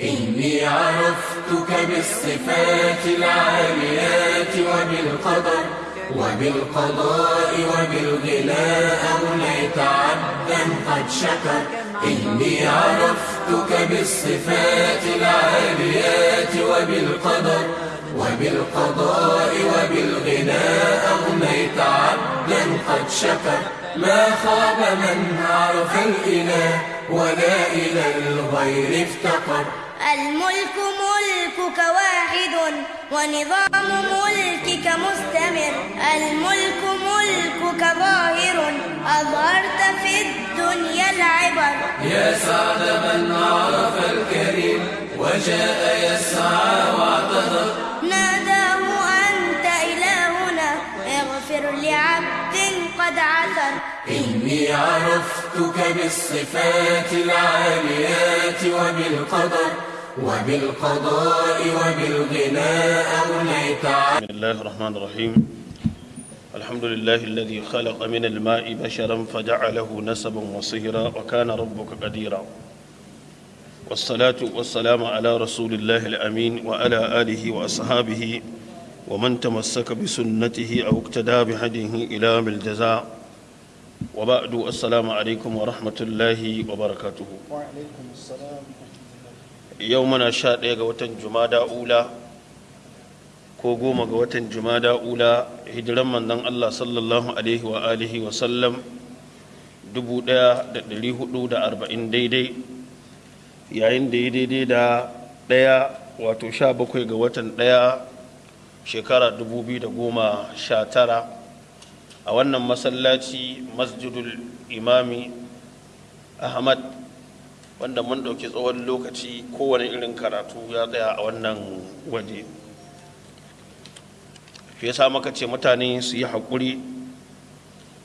إني عرفتك بالصفات العاليات وبالقدر وبالقضاء وبالغناء أوليت عبدا قد شكر. إني عرفتك بالصفات العاليات وبالقدر وبالقضاء وبالغناء أغنيت عبدا قد شكر. ما خاب من عرف الإله ولا إلى الغير افتقر. الملك ملكك واحد ونظام ملكك مستمر. الملك ملكك ظاهر أظهرت في الدنيا العبر. يا سعد من عرف الكريم وجاء يسعى واعتذر. ناداه أنت إلهنا اغفر لعبد قد عثر. إني عرفتك بالصفات العاليات وبالقدر. وبالقضاء وبالغناء عبدا بسم الله الرحمن الرحيم. الحمد لله الذي خلق من الماء بشرا فجعله نسبا وصهرا وكان ربك قديرا. والصلاة والسلام على رسول الله الأمين وعلى آله وأصحابه ومن تمسك بسنته أو اقتدى بهديه إلى الجزاء. وبعد السلام عليكم ورحمة الله وبركاته. وعليكم السلام yau muna sha ɗaya ga watan jumada ula ko goma ga watan jumada ula hijiran manzon Allah sallallahu alaihi wa alihi wa sallam 1440 daidai. Yayin da ya daidai da ɗaya wato sha bakwai ga watan ɗaya shekara 2019 a wannan masallaci masjidul imami ahmad wanda mun ɗauki tsawon lokaci kowane irin karatu ya tsaya a wannan waje shi yasa maka ce mutane su yi haƙuri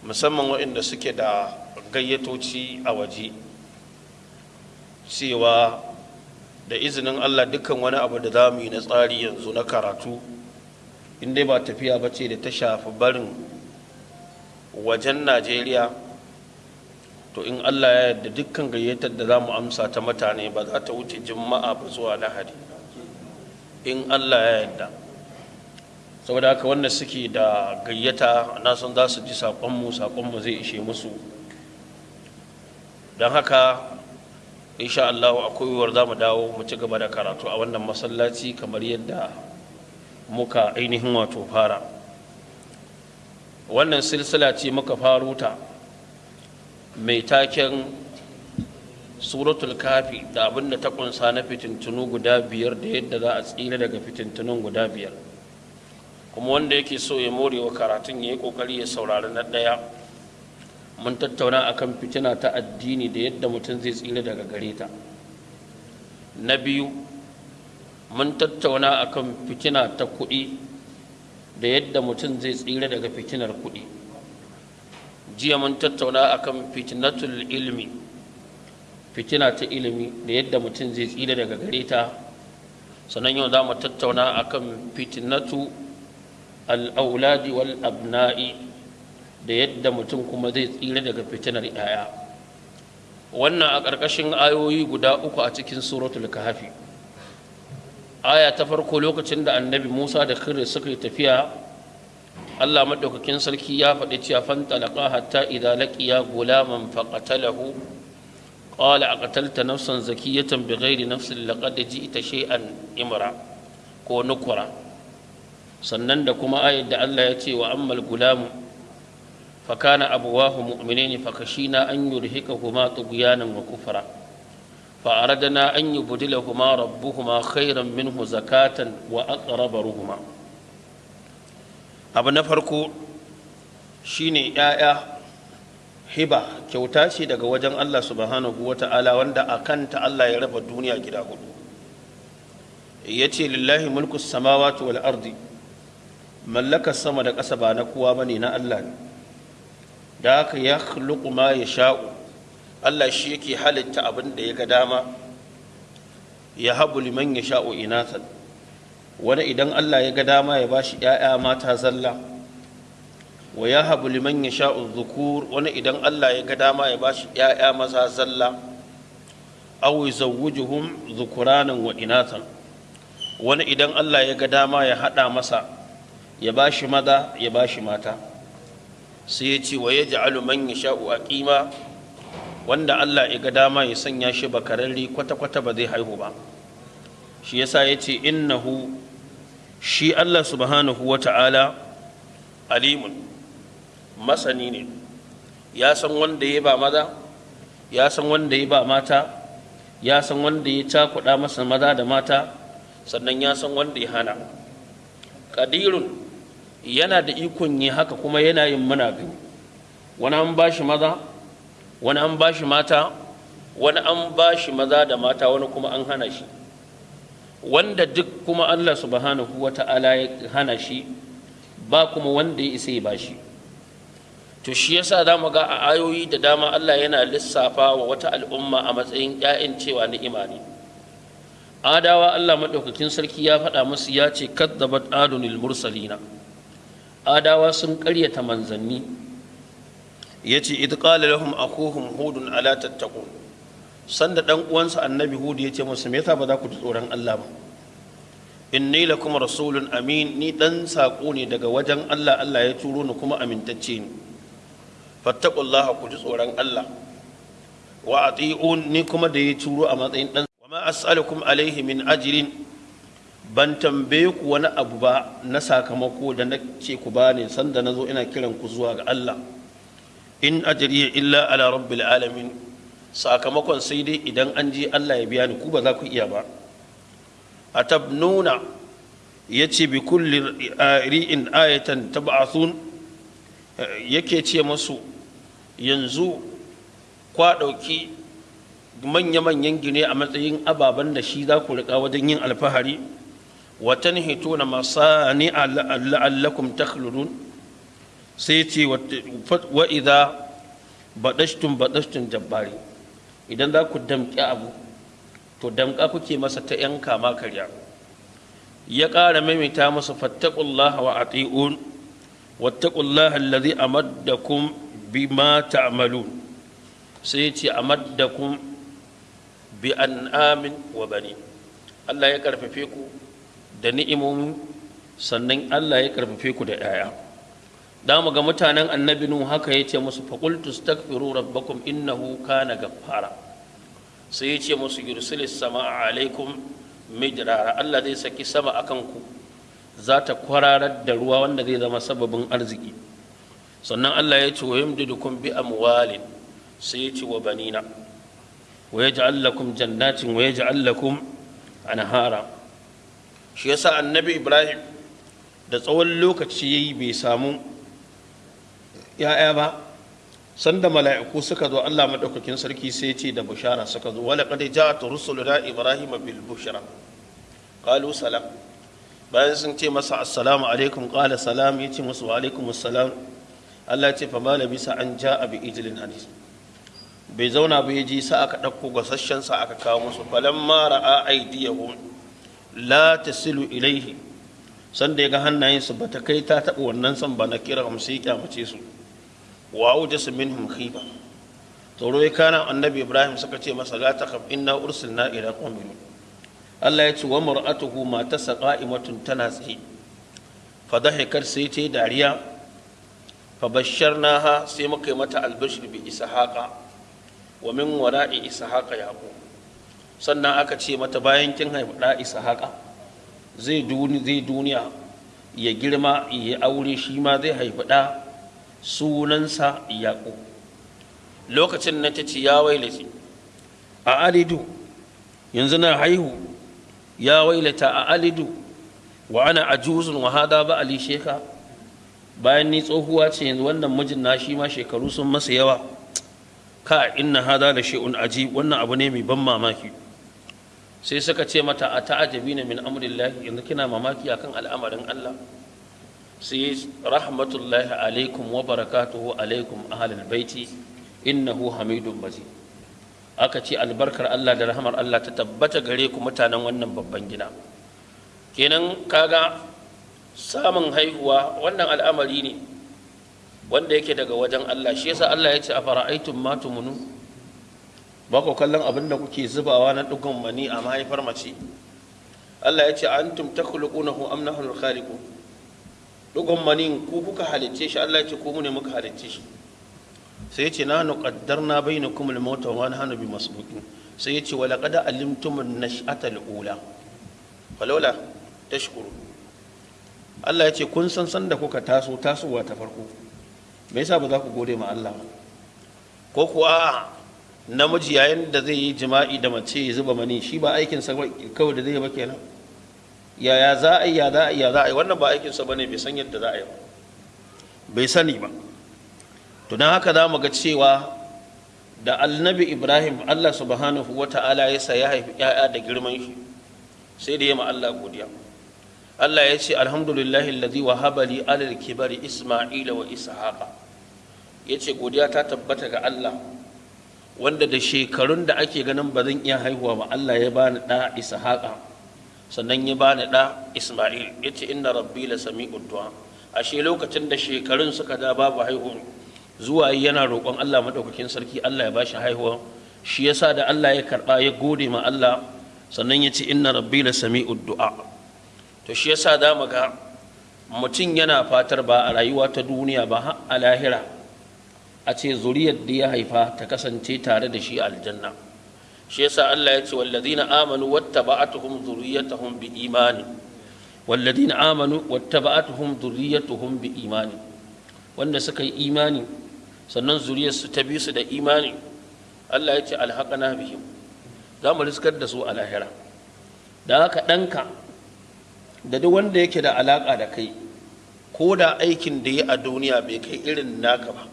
musamman waɗanda suke da gayyatoci a waje cewa da izinin allah dukkan wani abu da za mu yi na tsari yanzu na karatu inda ba tafiya ba ce da ta shafi barin wajen najeriya to in allah ya yarda dukkan gayyatar da za mu amsa ta mutane ba za ta wuce juma'a ba zuwa lahadi in allah ya yarda. Saboda haka wanda suke da gayyata na san za su ji saƙonmu saƙonmu zai ishe musu. Don haka insha Allah akwai yiwuwar za mu dawo mu ci gaba da karatu a wannan masallaci kamar yadda muka ainihin wato fara. Wannan silsila ce muka faru ta mai taken suratul kafi da abin da ta kunsa na fitintunu guda biyar da yadda za a tsira daga fitintunun guda biyar. Kuma wanda yake so ya more wa karatun ya yi ƙoƙari ya saurari na ɗaya. Mun tattauna akan fitina ta addini da yadda mutum zai tsira daga gare ta. Na biyu mun tattauna akan fitina ta kuɗi da yadda mutum zai tsira daga fitinar kuɗi. Jiya mun tattauna akan fitinatul ilmi. Fitina ta ilimi da yadda mutum zai tsira daga gare ta. Sannan yau za mu tattauna akan fitinatu al'auladi wal abna'i da yadda mutum kuma zai tsira daga fitinar ‘ya'ya. Wannan a ƙarƙashin ayoyi guda uku a cikin suratul kahfi. Aya ta farko lokacin da annabi musa da khidir suka yi tafiya allah maɗaukakin sarki ya faɗi cewa fantalaka hatta idza laqiya gulaman faqatalahu. Qala aqtalta nafsan zakiyatan bighairi nafsin laqad ji'ta shay'an imra ko nukura. Sannan da kuma ayat da Allah ya ce wa ammal gulamu fa kana abuwahu mu'minaini fa kashina an yurhikahuma tughyanan wa kufra. An yubdilahuma rabbuhuma khayran minhu zakatan wa aqraba ruhuma abu na farko shine yaya hiba kyauta ce daga wajen Allah subhanahu wata'ala wanda akanta Allah ya raba duniya gida huɗu. Yace lillahi mulku samawati wal ardi mallakar sama da ƙasa ba na kowa ba ne na Allah ne. Da haka ya ma ya sha'u Allah shi yake halitta abin da ya ga dama ya habu liman ya sha'u inathan. Wani idan Allah ya ga dama ya bashi ‘ya'ya mata zalla wa ya habu liman ya sha'u zukur wani idan Allah ya ga dama ya bashi ‘ya'ya maza zalla aw yuzawwijuhum dhukuranan wa inathan wani idan Allah ya ga dama ya hada masa ya bashi maza ya bashi mata. Sai ya ce wa yaj'alu man yasha'u aqima wanda Allah ya ga dama ya sanya shi bakararri kwata-kwata ba zai haihu ba. Shi yasa ya ce innahu shi Allah subhanahu wa ta'ala alimun masani ne. Ya san wanda ya ba maza ya san wanda ya ba mata ya san wanda ya cakuɗa masa maza da mata sannan ya san wanda ya hana. Ƙadirun yana da ikon yi haka kuma yana yin muna gani wani an ba shi maza wani an ba shi mata wani an ba shi maza da mata wani kuma an hana shi. Wanda duk kuma Allah subhanahu wa ta'ala ya hana shi ba kuma wanda ya isa ya ba shi. To shi yasa za mu ga a ayoyi da dama Allah yana lissafa wa wata al'umma a matsayin 'ya'yan cewa ni'ima ne. Adawa Allah maɗaukakin sarki ya faɗa musu ya ce kadzabat adunil mursalina. Adawa sun ƙaryata manzanni. Ya ce idh qala lahum akuhum hudun ala tattaqun. Sanda dan uwansa annabi hud ya ce musu me yasa ba za ku ji tsoron Allah ba? Inni lakum rasulun amin. Ni dan sako ne daga wajen Allah Allah ya turo ni kuma amintacce ni fattaqullaha ku ji tsoron Allah. Wa ati'un ni kuma da ya turo a matsayin dan wa ma as'alukum alaihi min ajrin. Ban tambaye ku wani abu ba na sakamako da na ce ku bani sanda na zo ina kiran ku zuwa ga Allah. In ajriya illa ala rabbil alamin. Sakamakon sai dai idan an je Allah ya biya ni ku ba za ku iya ba. Atabnuna ya ce bi kulli ri'in ayatan tab'athun yake ce musu yanzu kwa ɗauki manya-manyan gine a matsayin ababen da shi za ku riƙa wajen yin alfahari wa tanhituna masani la'allakum takhludun. Sai ce wa idza badashtum badashtum jabbari. Idan za ku damƙi abu to damƙa kuke masa ta yan kama karya. Ya ƙara maimaita masa fattaqullaha wa ati'un wattaqullaha allazi amaddakum bima ta'malun. Sai ce amaddakum bi an'amin wa bani. Allah ya karfafe ku da ni'imomi sannan Allah ya karfafe ku da 'ya'ya da mu ga mutanen annabi nu haka ya ce musu faqultu astaghfiru rabbakum innahu kana gaffara sai ya ce musu yursilis samaa alaikum midrara. Allah zai saki sama akan ku za ta kwararar da ruwa wanda zai zama sababin arziki. Sannan Allah ya ce wa yamdidukum bi amwalin. Sai ya ce wa banina. Wa yaj'al lakum jannatin wa yaj'al lakum anhara. Shi yasa annabi Ibrahim da tsawon lokaci yayi bai samu ya'ya ba sanda mala'iku suka zo Allah madaukakin sarki sai ce da bushara suka zo wala qad ja'at rusuluna ibrahima bil bushra. Qalu salam. Bayan sun ce masa assalamu alaikum qala salam ya ce musu wa alaikum assalam. Allah ce fa ma labisa an ja'a bi ijlin hadis. Bai zauna ba ya ji sa aka ɗauko gasasshen sa aka kawo musu falamma ra'a aydiyahum la tasilu ilaihi sanda ya ga hannayensu ba ta kai ta taɓa wannan san ba na kira ya kyamace su. Wa aujasa minhum khifa tsoro ya kana annabi ibrahim suka ce masa la takhaf inna ursilna ila qaumin Allah ya ce wa mar'atuhu matarsa qa'imatun tana tsaye. Fa dahikat sai ta dariya. Fa basharnaha sai muka yi mata albashir bi ishaqa wa min wara'i ishaqa yaqub. Sannan aka ce mata bayan kin haifi da ishaqa zai duniya ya girma ya aure shi ma zai haifi da sunansa yaƙo lokacin na ta ce ya wailata a alidu yanzu na haihu. Ya wailata a alidu wa ana ajuzun wa hada ba ali sheka? Bayan ni tsohuwa ce yanzu wannan mijin na shi ma shekaru sun masa yawa. Ka inna hada da shi'un aji wannan abu ne mai ban mamaki. Sai suka ce mata a ta'ajabi na min amrillahi yanzu kina mamaki akan al'amarin Allah? Sai rahmatullahi alaikum wa barakatuhu alaikum ahlul baiti innahu hamidun majid. Aka ce albarkar Allah da rahmar Allah ta tabbata gare ku mutanen wannan babban gida. Kenan kaga samun haihuwa wannan al'amari ne wanda yake daga wajen Allah. Shi yasa Allah ya ce a fara'aitun ma tumunu ba ku kallon abin da kuke zubawa na dugun mani a mahaifar mace? Allah ya ce antum takhluqunahu am nahnu khaliqun dugun mani ku kuka halicce shi Allah ce ku mu ne muka halicce shi. Sai ya ce na nuqaddarna bainakum al-maut wa nahnu bi masbuqin sai ya ce wa laqad alimtum an-nash'ata al-ula. Falawla tashkuru. Allah ya ce kun san san da kuka taso tasowa ta farko. Me yasa ba za ku gode ma Allah ko kuwa namiji yayin da zai yi jima'i da mace ya zuba mani shi ba aikinsa kawai da zai ba kenan. Yaya za a yi ya za a yi ya za a yi? Wannan ba aikinsa ba ne bai san yadda za a yi ba. Bai sani ba. To don haka za mu ga cewa da annabi ibrahim allah subhanahu wa ta'ala ya sa ya haifi 'ya'ya da girman shi sai da ya ma allah godiya. Allah ya ce alhamdulillahi alladhi wahaba li alal kibari isma'ila wa ishaqa. Ya ce godiya ta tabbata ga allah wanda da shekarun da ake ganin ba zan iya haihuwa ba Allah ya bani ɗa Ishaqa. Sannan ya bani ɗa Isma'il. Ya ce inna rabbi la sami'ud du'a. Ashe lokacin da shekarun suka da babu haihuwa zuwa yana roƙon Allah madaukakin sarki Allah ya bashi haihuwa. Shi yasa da Allah ya karɓa ya gode ma Allah sannan ya ce inna rabbi la sami'ud du'a. To shi yasa da mu ga mutum yana fatar ba a rayuwa ta duniya ba a lahira a ce zuriyar da ya haifa ta kasance tare da shi aljanna. Shi yasa Allah ya ce walladina amanu wattaba'atuhum zurriyatuhum bi imani walladina amanu wattaba'atuhum zurriyatuhum bi imani wanda suka yi imani sannan zuriyar su ta bi su da imani Allah ya ce alhaqana bihim. Za mu riskar da su a lahira. Da haka ɗanka da duk wanda yake da alaƙa da kai ko da aikin da ya a duniya bai kai irin naka ba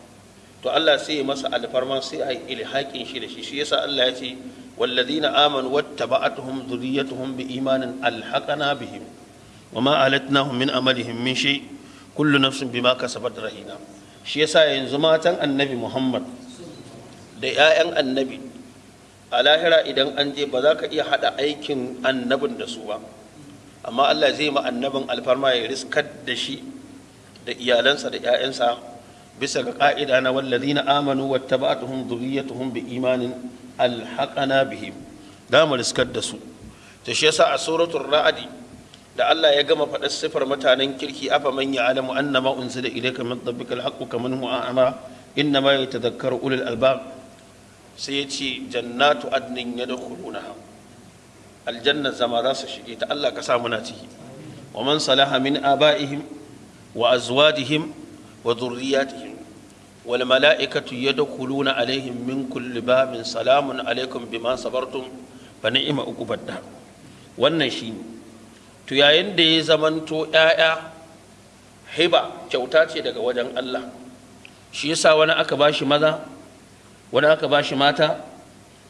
to Allah sai ya masa alfarma sai a yi ilhaƙin shi da shi. Shi yasa Allah ya ce amanu wattaba'atuhum dhurriyyatuhum bi imanin alhaqana bihim wama alatnahum min amalihim min shay kullu nafsin bima kasabat rahina shi yasa yanzu matan annabi Muhammad da 'ya'yan annabi a lahira idan an je ba za ka iya hada aikin annabin da su ba amma Allah zai ma annabin alfarma ya riskar da shi iyalansa da 'ya'yansa bisa ga ƙa'ida na alhaqana bihim. Da mu da su. To shi yasa a suratul ra'd da Allah ya gama faɗar sifar mutanen kirki afa man ya'lamu annama unzila ilayka min rabbika alhaqqu kaman huwa a'ma innama yatadhakkaru ulul albab. Sai ya ce jannatu adnin yadkhulunaha. Aljanna zama za su shige ta. Allah ka sa muna ciki. Wa man salaha min aba'ihim wa azwajihim wa dhurriyyatihim. Wal mala'ikatu yadkhuluna alaihim min kulli babin salamun alaikum bima sabartum fa ni'ma uqubad wannan shine to yayin da ya zamanto ƴaƴa hiba kyauta ce daga wajen Allah. Shi yasa wani aka bashi maza wani aka bashi mata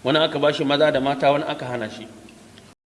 wani aka bashi maza da mata wani aka hana shi.